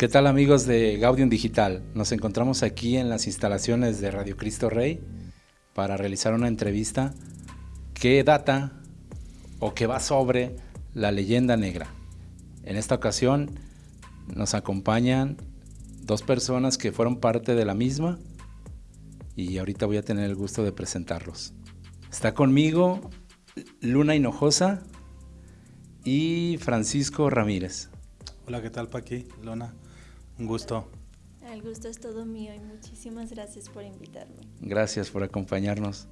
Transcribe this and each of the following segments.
¿Qué tal amigos de Gaudium Digital? Nos encontramos aquí en las instalaciones de Radio Cristo Rey para realizar una entrevista que data o que va sobre la leyenda negra. En esta ocasión nos acompañan dos personas que fueron parte de la misma y ahorita voy a tener el gusto de presentarlos. Está conmigo Luna Hinojosa y Francisco Ramírez. Hola, ¿qué tal Paqui? Luna, un gusto. El gusto es todo mío y muchísimas gracias por invitarme. Gracias por acompañarnos.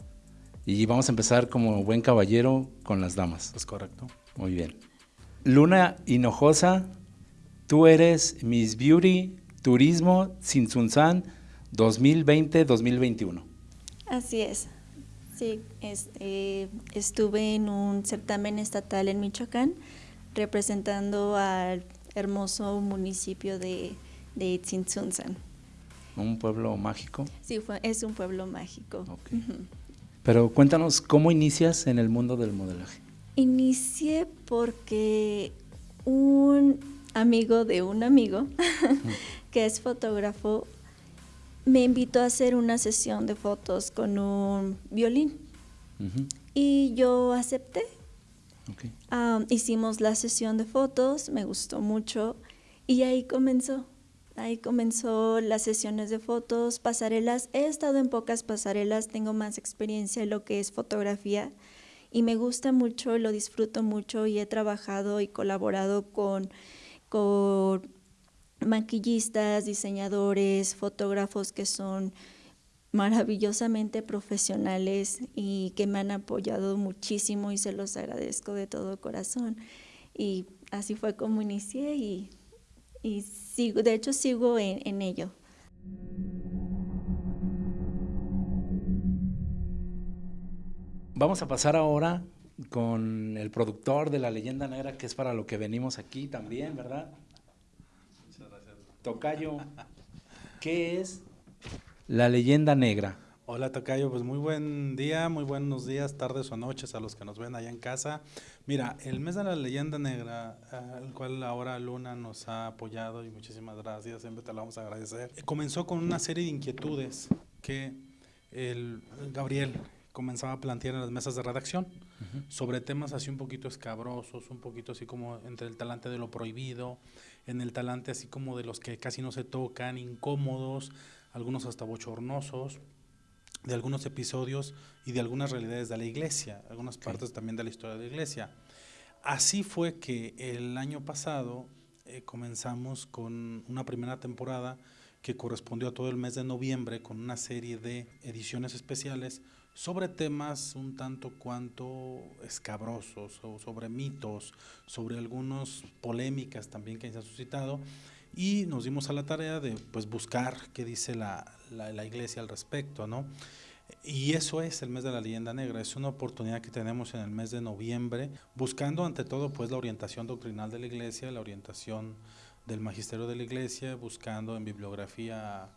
Y vamos a empezar como buen caballero con las damas. Es correcto. Muy bien. Luna Hinojosa, tú eres Miss Beauty Turismo Sinsunzan 2020-2021. Así es. Sí, eh, estuve en un certamen estatal en Michoacán representando al hermoso municipio de, de ¿Un pueblo mágico? Sí, es un pueblo mágico. Pero cuéntanos, ¿cómo inicias en el mundo del modelaje? Inicié porque un amigo de un amigo, que es fotógrafo, me invitó a hacer una sesión de fotos con un violín. Y yo acepté. hicimos la sesión de fotos, me gustó mucho y ahí comenzó. Ahí comenzó las sesiones de fotos, pasarelas. He estado en pocas pasarelas, tengo más experiencia en lo que es fotografía y me gusta mucho, lo disfruto mucho y he trabajado y colaborado con, con maquillistas, diseñadores, fotógrafos que son maravillosamente profesionales y que me han apoyado muchísimo y se los agradezco de todo corazón. Y así fue como inicié y y sigo, de hecho sigo en, ello. Vamos a pasar ahora con el productor de La Leyenda Negra, que es para lo que venimos aquí también, ¿verdad? Muchas gracias. Tocayo, ¿qué es La Leyenda Negra? Hola Tocayo, pues muy buen día, muy buenos días, tardes o noches a los que nos ven allá en casa. Mira, el mes de la leyenda negra, al cual ahora Luna nos ha apoyado y muchísimas gracias, siempre te lo vamos a agradecer. Comenzó con una serie de inquietudes que el Gabriel comenzaba a plantear en las mesas de redacción sobre temas así un poquito escabrosos, un poquito así como entre el talante de lo prohibido, en el talante así como de los que casi no se tocan, incómodos, algunos hasta bochornosos de algunos episodios y de algunas realidades de la iglesia, algunas partes también de la historia de la iglesia. Así fue que el año pasado eh, comenzamos con una primera temporada que correspondió a todo el mes de noviembre con una serie de ediciones especiales sobre temas un tanto cuanto escabrosos o sobre mitos, sobre algunas polémicas también que se han suscitado y nos dimos a la tarea de pues buscar qué dice la, la, iglesia al respecto, ¿no? Y eso es el mes de la leyenda negra, es una oportunidad que tenemos en el mes de noviembre, buscando ante todo pues la orientación doctrinal de la iglesia, la orientación del magisterio de la iglesia, buscando en bibliografía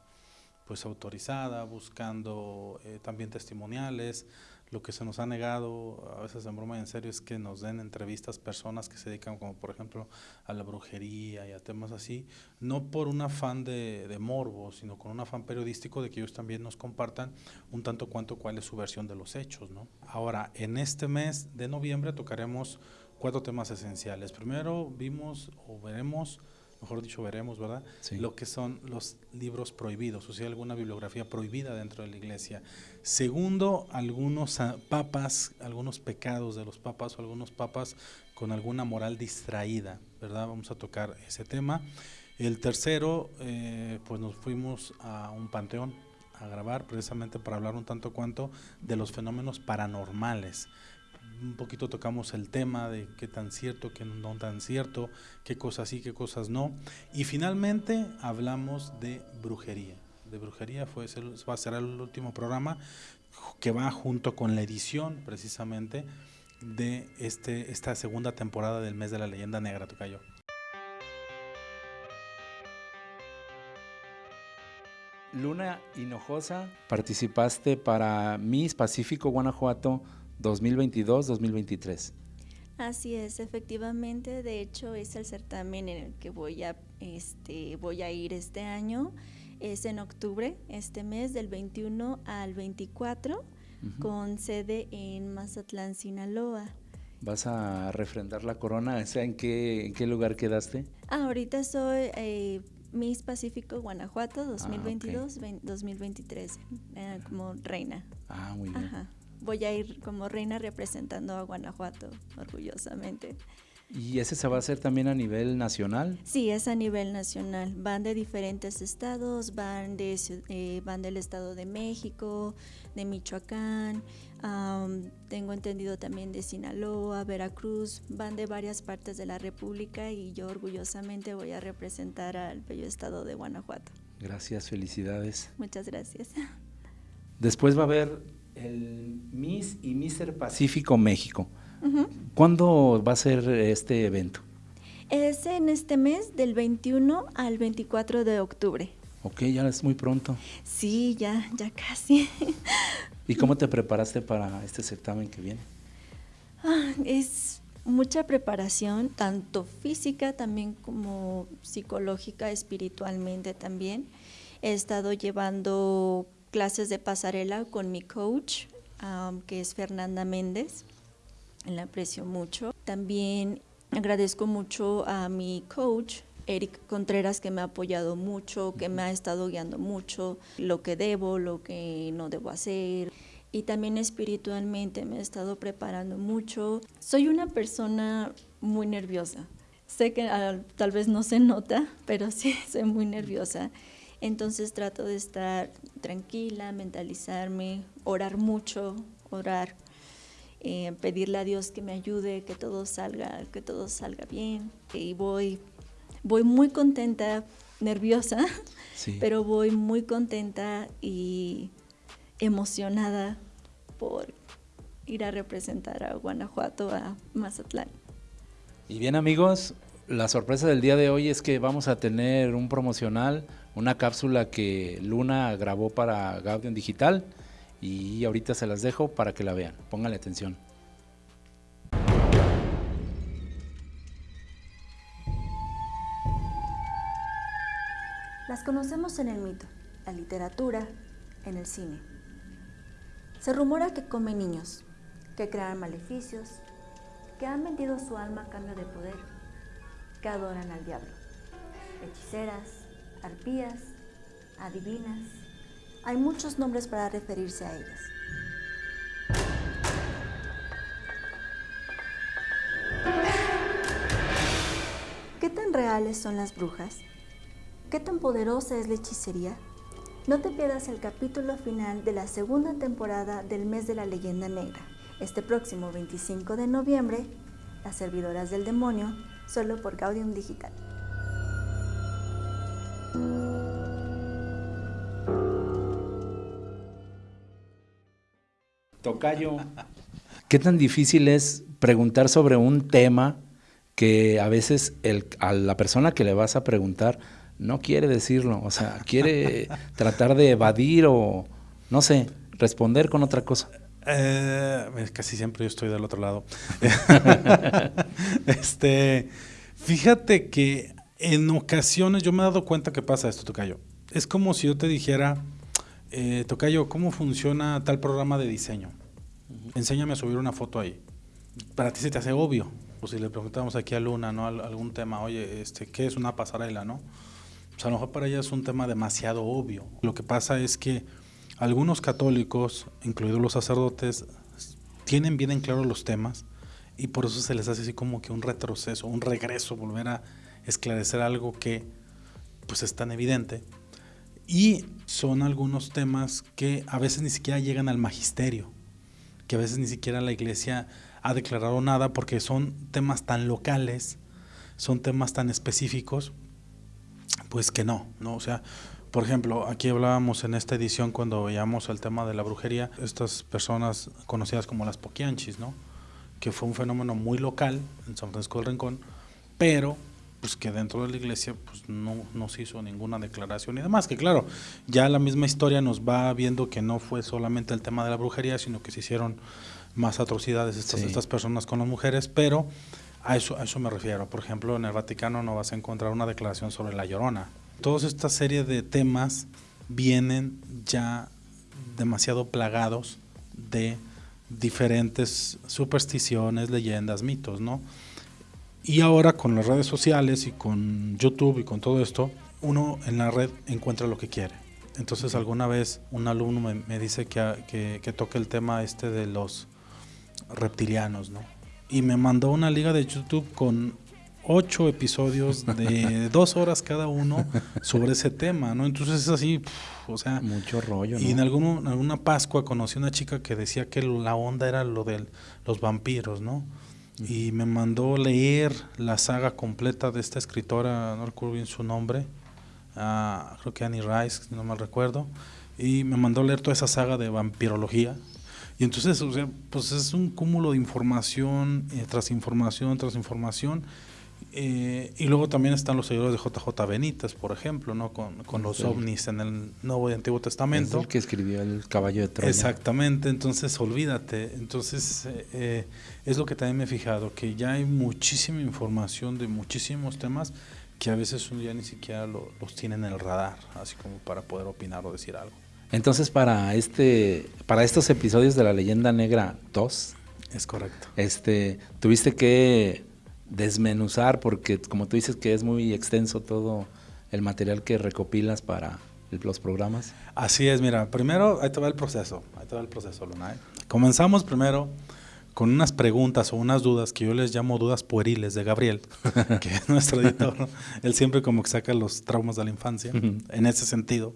pues autorizada, buscando eh, también testimoniales, lo que se nos ha negado, a veces en broma y en serio, es que nos den entrevistas personas que se dedican, como por ejemplo, a la brujería y a temas así, no por un afán de, de morbo, sino con un afán periodístico de que ellos también nos compartan un tanto cuanto cuál es su versión de los hechos. ¿no? Ahora, en este mes de noviembre tocaremos cuatro temas esenciales. Primero vimos o veremos mejor dicho veremos, ¿verdad? Lo que son los libros prohibidos, o sea, alguna bibliografía prohibida dentro de la iglesia. Segundo, algunos ah, papas, algunos pecados de los papas o algunos papas con alguna moral distraída, ¿verdad? Vamos a tocar ese tema. El tercero, eh, pues nos fuimos a un panteón a grabar precisamente para hablar un tanto cuanto de los fenómenos paranormales un poquito tocamos el tema de qué tan cierto, qué no tan cierto, qué cosas sí, qué cosas no. Y finalmente hablamos de brujería. De brujería fue, va a ser el último programa que va junto con la edición precisamente de este, esta segunda temporada del mes de la leyenda negra, Tocayo. Luna Hinojosa, participaste para Miss Pacífico Guanajuato 2022-2023. Así es, efectivamente. De hecho, es el certamen en el que voy a, este, voy a ir este año. Es en octubre, este mes, del 21 al 24, con sede en Mazatlán, Sinaloa. ¿Vas a refrendar la corona? ¿en qué, en qué lugar quedaste? Ah, ahorita soy eh, Miss Pacífico Guanajuato 2022-2023, ah, eh, como reina. Ah, muy bien. Ajá voy a ir como reina representando a Guanajuato orgullosamente. ¿Y ese se va a hacer también a nivel nacional? Sí, es a nivel nacional. Van de diferentes estados, van, de, eh, van del Estado de México, de Michoacán, tengo entendido también de Sinaloa, Veracruz, van de varias partes de la República y yo orgullosamente voy a representar al bello estado de Guanajuato. Gracias, felicidades. Muchas gracias. Después va a haber el Miss y Mister Pacífico México. ¿Cuándo va a ser este evento? Es en este mes del 21 al 24 de octubre. Ok, ya es muy pronto. Sí, ya, ya casi. ¿Y cómo te preparaste para este certamen que viene? Ah, es mucha preparación, tanto física también como psicológica, espiritualmente también. He estado llevando clases de pasarela con mi coach, que es Fernanda Méndez. La aprecio mucho. También agradezco mucho a mi coach, Eric Contreras, que me ha apoyado mucho, que me ha estado guiando mucho, lo que debo, lo que no debo hacer. Y también espiritualmente me he estado preparando mucho. Soy una persona muy nerviosa. Sé que ah, tal vez no se nota, pero sí, soy muy nerviosa. Entonces trato de estar tranquila, mentalizarme, orar mucho, orar, eh, pedirle a Dios que me ayude, que todo salga, que todo salga bien. Y voy, voy muy contenta, nerviosa, pero voy muy contenta y emocionada por ir a representar a Guanajuato, a Mazatlán. Y bien amigos, la sorpresa del día de hoy es que vamos a tener un promocional una cápsula que Luna grabó para Gaudium Digital y ahorita se las dejo para que la vean. Pónganle atención. Las conocemos en el mito, la literatura, en el cine. Se rumora que comen niños, que crean maleficios, que han vendido su alma a cambio de poder, que adoran al diablo, hechiceras, arpías, adivinas. Hay muchos nombres para referirse a ellas. ¿Qué tan reales son las brujas? ¿Qué tan poderosa es la hechicería? No te pierdas el capítulo final de la segunda temporada del mes de la leyenda negra. Este próximo 25 de noviembre, Las servidoras del demonio, solo por Gaudium Digital. Tocayo, ¿qué tan difícil es preguntar sobre un tema que a veces el, a la persona que le vas a preguntar no quiere decirlo? O sea, quiere tratar de evadir o, no sé, responder con otra cosa. Eh, casi siempre yo estoy del otro lado. este, fíjate que en ocasiones yo me he dado cuenta que pasa esto, Tocayo. Es como si yo te dijera, eh, Tocayo, ¿cómo funciona tal programa de diseño? Enséñame a subir una foto ahí. Para ti se te hace obvio. O si le preguntamos aquí a Luna, ¿no? Algún tema, oye, este, ¿qué es una pasarela, no? Pues a lo mejor para ella es un tema demasiado obvio. Lo que pasa es que algunos católicos, incluidos los sacerdotes, tienen bien en claro los temas y por eso se les hace así como que un retroceso, un regreso, volver a esclarecer algo que pues es tan evidente y son algunos temas que a veces ni siquiera llegan al magisterio, que a veces ni siquiera la iglesia ha declarado nada porque son temas tan locales, son temas tan específicos, pues que no, ¿no? O sea, por ejemplo, aquí hablábamos en esta edición cuando veíamos el tema de la brujería, estas personas conocidas como las poquianchis, ¿no? Que fue un fenómeno muy local en San Francisco del Rincón, pero pues que dentro de la iglesia pues no, no se hizo ninguna declaración y demás, que claro, ya la misma historia nos va viendo que no fue solamente el tema de la brujería, sino que se hicieron más atrocidades estas, Sí. estas personas con las mujeres, pero a eso, a eso me refiero. Por ejemplo, en el Vaticano no vas a encontrar una declaración sobre la llorona. Toda esta serie de temas vienen ya demasiado plagados de diferentes supersticiones, leyendas, mitos, ¿no? Y ahora con las redes sociales y con YouTube y con todo esto, uno en la red encuentra lo que quiere. Entonces alguna vez un alumno me, me dice que, que, que toque el tema este de los reptilianos, ¿no? Y me mandó una liga de YouTube con ocho episodios de dos horas cada uno sobre ese tema, ¿no? Entonces es así, o sea, Mucho rollo, ¿no? y en, alguno- en alguna Pascua conocí una chica que decía que la onda era lo de los vampiros, ¿no? Y me mandó leer la saga completa de esta escritora, no recuerdo bien su nombre, ah, creo que Annie Rice, no mal recuerdo, y me mandó leer toda esa saga de vampirología. Y entonces, o sea, pues es un cúmulo de información eh, tras información tras información. Eh, y luego también están los seguidores de JJ Benítez, por ejemplo, ¿no? Con, con los Sí. ovnis en el Nuevo y Antiguo Es Testamento. el que escribió el caballo de Troya. Exactamente, entonces olvídate. Entonces eh, eh, es lo que también me he fijado, que ya hay muchísima información de muchísimos temas que a veces uno ya ni siquiera lo- los tiene en el radar, así como para poder opinar o decir algo. Entonces, para este, para estos episodios de la leyenda negra 2, Es correcto. este, tuviste que desmenuzar, porque como tú dices que es muy extenso todo el material que recopilas para los programas. Así es, mira, primero ahí te va el proceso, ahí te va el proceso, Luna. ¿eh? Comenzamos primero con unas preguntas o unas dudas que yo les llamo dudas pueriles de Gabriel, que es nuestro editor. Él siempre como que saca los traumas de la infancia, en ese sentido,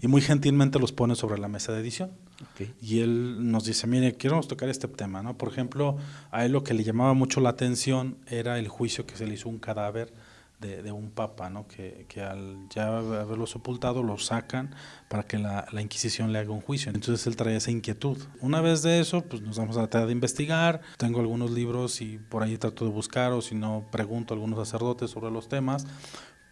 y muy gentilmente los pone sobre la mesa de edición. Ok. Y él nos dice, mire, queremos tocar este tema, ¿no? Por ejemplo, a él lo que le llamaba mucho la atención era el juicio que se le hizo a un cadáver de, de un papa, ¿no? Que, que al ya haberlo sepultado lo sacan para que la, la Inquisición le haga un juicio. Entonces él traía esa inquietud. Una vez de eso, pues nos vamos a tratar de investigar. Tengo algunos libros y por ahí trato de buscar o si no, pregunto a algunos sacerdotes sobre los temas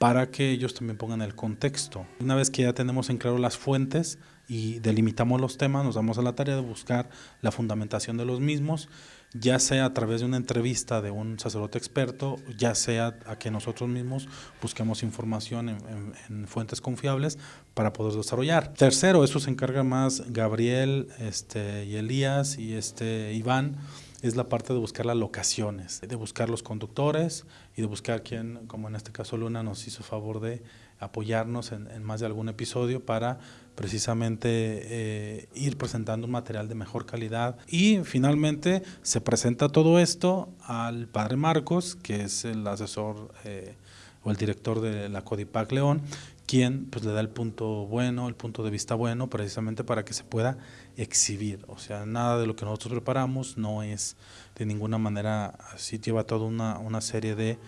para que ellos también pongan el contexto. Una vez que ya tenemos en claro las fuentes y delimitamos los temas, nos damos a la tarea de buscar la fundamentación de los mismos, ya sea a través de una entrevista de un sacerdote experto, ya sea a que nosotros mismos busquemos información en, en- en fuentes confiables para poder desarrollar. Tercero, eso se encarga más Gabriel este, y Elías y este, Iván, es la parte de buscar las locaciones, de buscar los conductores y de buscar quién, como en este caso Luna, nos hizo favor de apoyarnos en, en más de algún episodio para precisamente eh, ir presentando un material de mejor calidad. Y finalmente se presenta todo esto al padre Marcos, que es el asesor eh, o el director de la Codipac León, quien pues le da el punto bueno, el punto de vista bueno, precisamente para que se pueda exhibir. O sea, nada de lo que nosotros preparamos no es de ninguna manera así, lleva toda una, una serie de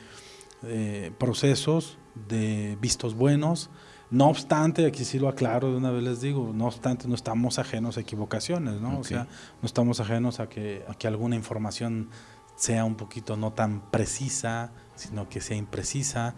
eh, procesos, de vistos buenos. No obstante, aquí sí lo aclaro de una vez les digo, no obstante, no estamos ajenos a equivocaciones, ¿no? O sea, no estamos ajenos a que, a que alguna información sea un poquito no tan precisa, sino que sea imprecisa.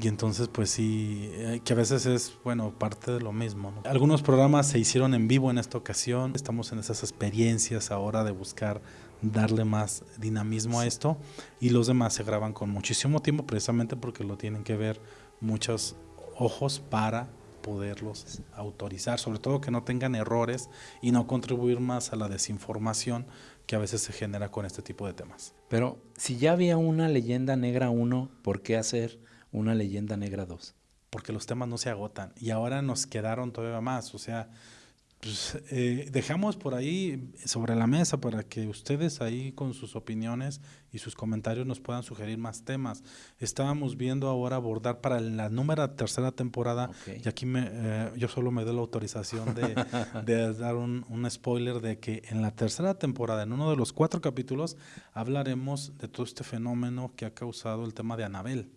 Y entonces, pues sí, eh, que a veces es, bueno, parte de lo mismo. ¿no? Algunos programas se hicieron en vivo en esta ocasión. Estamos en esas experiencias ahora de buscar darle más dinamismo a esto. Y los demás se graban con muchísimo tiempo, precisamente porque lo tienen que ver muchos ojos para poderlos autorizar, sobre todo que no tengan errores y no contribuir más a la desinformación que a veces se genera con este tipo de temas. Pero si ya había una leyenda negra 1, ¿por qué hacer una leyenda negra 2? porque los temas no se agotan y ahora nos quedaron todavía más, o sea, pues, eh, dejamos por ahí sobre la mesa para que ustedes ahí con sus opiniones y sus comentarios nos puedan sugerir más temas. Estábamos viendo ahora abordar para la número tercera temporada, Ok. y aquí me, eh, yo solo me doy la autorización de, de dar un, un spoiler de que en la tercera temporada, en uno de los cuatro capítulos, hablaremos de todo este fenómeno que ha causado el tema de Anabel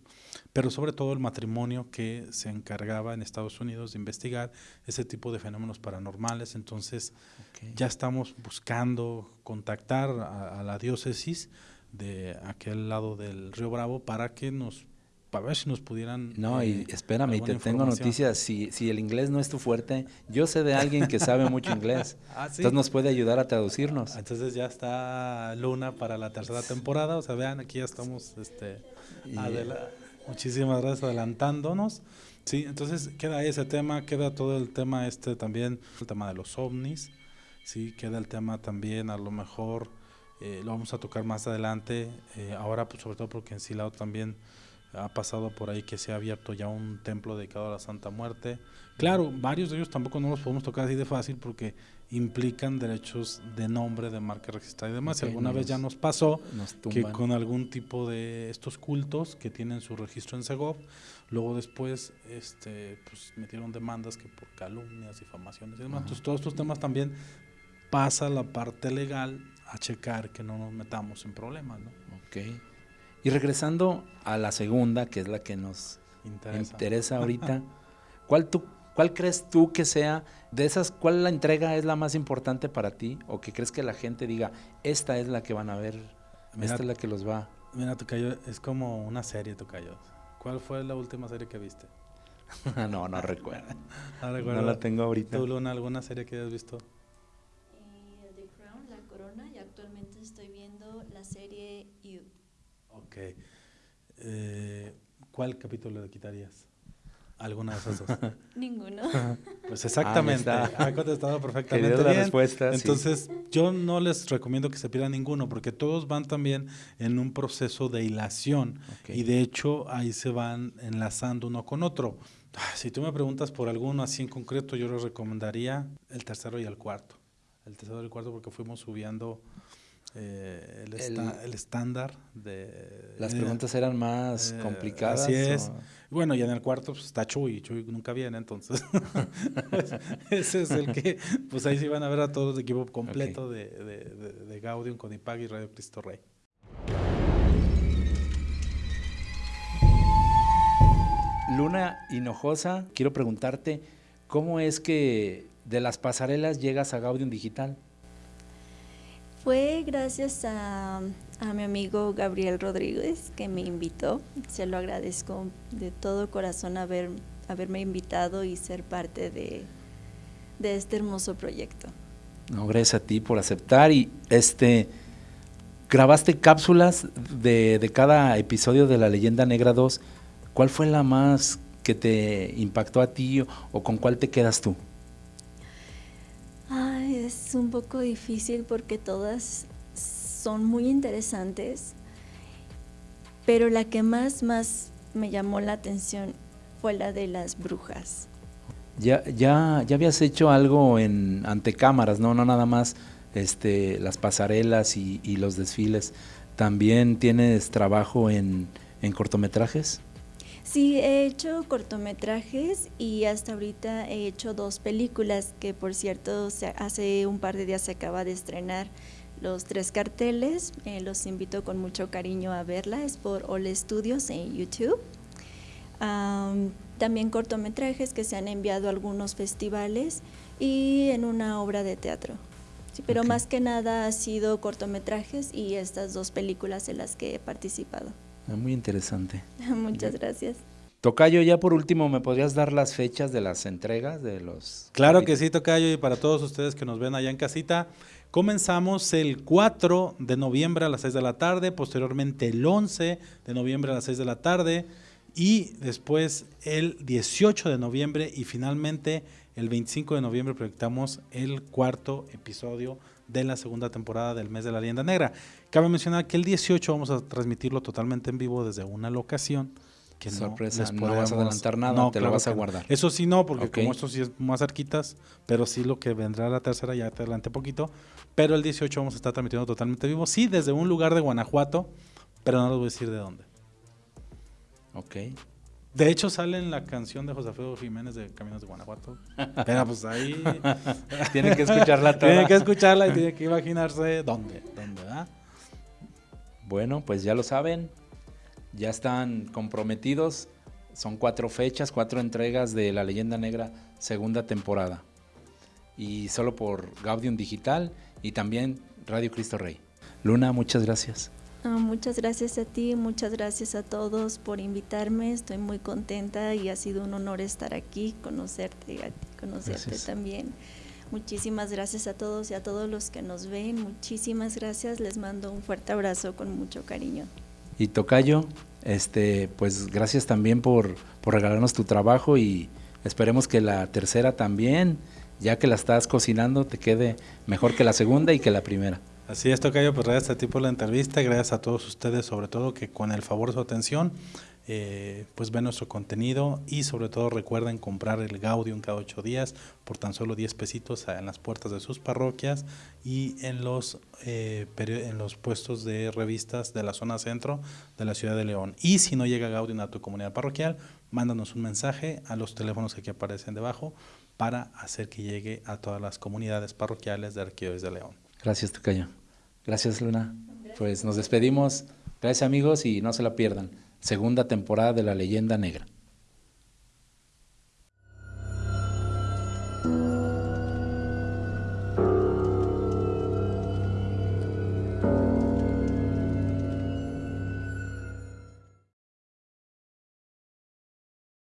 pero sobre todo el matrimonio que se encargaba en Estados Unidos de investigar ese tipo de fenómenos paranormales. Entonces Ok. ya estamos buscando contactar a, a la diócesis de aquel lado del río Bravo para que nos para ver si nos pudieran... No, y eh, espérame, y te alguna tengo noticias. Si, si el inglés no es tu fuerte, yo sé de alguien que sabe mucho inglés. Ah, ¿sí? Entonces nos puede ayudar a traducirnos. Entonces ya está Luna para la tercera temporada. O sea, vean, aquí ya estamos este, muchísimas gracias adelantándonos. Sí, entonces queda ese tema, queda todo el tema este también, el tema de los ovnis. Sí, queda el tema también, a lo mejor eh, lo vamos a tocar más adelante. eh, ahora, pues sobre todo porque en Silao también ha pasado por ahí que se ha abierto ya un templo dedicado a la Santa Muerte. Claro, varios de ellos tampoco no los podemos tocar así de fácil porque implican derechos de nombre, de marca registrada y demás. Ok, y alguna vez ya nos pasó Nos que con algún tipo de estos cultos que tienen su registro en Segov, luego después este, pues, metieron demandas que por calumnias, difamaciones y demás. Ajá. Entonces todos estos temas también pasa la parte legal a checar que no nos metamos en problemas, ¿no? Ok. Y regresando a la segunda, que es la que nos Interesa. interesa ahorita, ¿cuál, tú, ¿cuál crees tú que sea de esas, cuál la entrega es la más importante para ti? ¿O que crees que la gente diga, esta es la que van a ver, Mira- esta es la que los va? Mira, Tocayo, es como una serie, Tocayo. ¿Cuál fue la última serie que viste? no, no recuerdo. ¿No, la tengo ahorita. ¿Tú, Luna, alguna serie que hayas visto? The Crown, La Corona, y actualmente estoy viendo la serie You. Ok. Eh, ¿Cuál capítulo le quitarías? Alguna de esas dos. Ninguno. Pues exactamente, Ah, ha contestado perfectamente la bien. respuesta, sí. Entonces, yo no les recomiendo que se pierdan ninguno, porque todos van también en un proceso de hilación. Y de hecho, ahí se van enlazando uno con otro. Ah, Si tú me preguntas por alguno así en concreto, yo les recomendaría el tercero y el cuarto. El tercero y el cuarto, porque fuimos subiendo eh, el, esta- el estándar de. Las eh, preguntas eran más eh, complicadas. Así es. o- Bueno, y en el cuarto pues, está Chuy, Chuy nunca viene, entonces ese es el que, pues ahí sí van a ver a todo el equipo completo de, de, de- de Gaudium, Codipag y Radio Cristo Rey. Luna Hinojosa, quiero preguntarte, ¿cómo es que de las pasarelas llegas a Gaudium Digital? Fue gracias a, mi amigo Gabriel Rodríguez que me invitó. Se lo agradezco de todo corazón haber, haberme invitado y ser parte de, de este hermoso proyecto. No, gracias a ti por aceptar y este grabaste cápsulas de, de cada episodio de La Leyenda Negra 2. ¿Cuál fue la más que te impactó a ti o, o con cuál te quedas tú? Es un poco difícil porque todas son muy interesantes, pero la que más, más me llamó la atención fue la de las brujas. Ya, ya, ya habías hecho algo en ante cámaras, no, no nada más este, las pasarelas y, y los desfiles. También tienes trabajo en, en cortometrajes. Sí, he hecho cortometrajes y hasta ahorita he hecho dos películas que por cierto hace un par de días se acaba de estrenar los tres carteles. eh, los invito con mucho cariño a verla, es por All Studios en YouTube. Am, también cortometrajes que se han enviado a algunos festivales y en una obra de teatro. Sí, pero más que nada ha sido cortometrajes y estas dos películas en las que he participado. Ah, Muy interesante. Muchas gracias. Tocayo, ya por último, ¿me podrías dar las fechas de las entregas de los... Claro que sí, Tocayo, y para todos ustedes que nos ven allá en casita, comenzamos el 4 de noviembre a las 6 de la tarde, posteriormente el 11 de noviembre a las 6 de la tarde, y después el 18 de noviembre, y finalmente el 25 de noviembre proyectamos el cuarto episodio de la segunda temporada del mes de la leyenda negra. Cabe mencionar que el 18 vamos a transmitirlo totalmente en vivo desde una locación. Que no no vas a adelantar nada, te lo vas a no. guardar. Eso sí no, porque como esto sí es más cerquitas, pero sí lo que vendrá la tercera ya te adelante poquito. Pero el 18 vamos a estar transmitiendo totalmente vivo, sí, desde un lugar de Guanajuato, pero no les voy a decir de dónde. Ok. De hecho, sale en la canción de José Alfredo Jiménez de Caminos de Guanajuato. Pero pues ahí Tienen que escucharla toda. tienen que escucharla y tienen que imaginarse dónde, dónde. Bueno, pues ya lo saben, ya están comprometidos. Son cuatro fechas, cuatro entregas de La Leyenda Negra, segunda temporada. Y solo por Gaudium Digital y también Radio Cristo Rey. Luna, muchas gracias. Ah, muchas gracias a ti, muchas gracias a todos por invitarme. Estoy muy contenta y ha sido un honor estar aquí, conocerte, a ti, conocerte también. Muchísimas gracias a todos y a todos los que nos ven. Muchísimas gracias. Les mando un fuerte abrazo con mucho cariño. Y Tocayo, este, pues gracias también por, por regalarnos tu trabajo y esperemos que la tercera también, ya que la estás cocinando, te quede mejor que la segunda y que la primera. Así es, Tocayo, pues gracias a ti por la entrevista, gracias a todos ustedes, sobre todo que con el favor de su atención, eh, pues ven nuestro contenido y sobre todo recuerden comprar el Gaudium cada ocho días por tan solo 10 pesitos en las puertas de sus parroquias y en los, eh, en los puestos de revistas de la zona centro de la ciudad de León. Y si no llega Gaudium a tu comunidad parroquial, mándanos un mensaje a los teléfonos que aquí aparecen debajo para hacer que llegue a todas las comunidades parroquiales de Arquidiócesis de León. Gracias, Tocayo. Gracias, Luna. Pues nos despedimos. Gracias, amigos, y no se la pierdan. Segunda temporada de La Leyenda Negra.